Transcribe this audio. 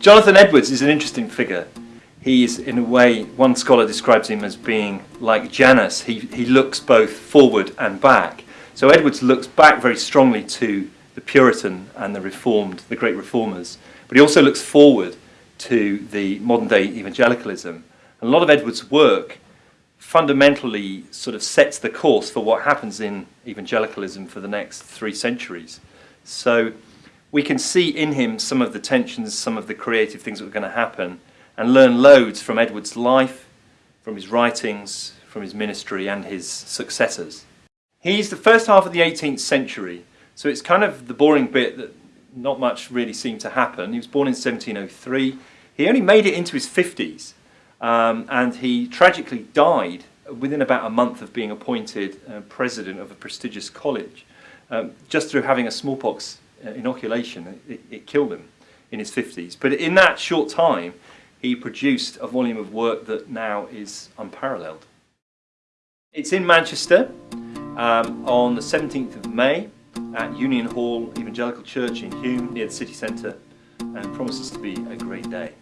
Jonathan Edwards is an interesting figure. He is, in a way, one scholar describes him as being like Janus. He, he looks both forward and back. So Edwards looks back very strongly to the Puritan and the Reformed, the great reformers, but he also looks forward to the modern day evangelicalism. And a lot of Edwards' work fundamentally sort of sets the course for what happens in evangelicalism for the next three centuries. So we can see in him some of the tensions, some of the creative things that were going to happen, and learn loads from Edward's life, from his writings, from his ministry, and his successors. He's the first half of the 18th century, so it's kind of the boring bit that not much really seemed to happen. He was born in 1703. He only made it into his 50s, um, and he tragically died within about a month of being appointed uh, president of a prestigious college, um, just through having a smallpox inoculation. It, it killed him in his 50s. But in that short time, he produced a volume of work that now is unparalleled. It's in Manchester um, on the 17th of May at Union Hall Evangelical Church in Hulme near the city centre and promises to be a great day.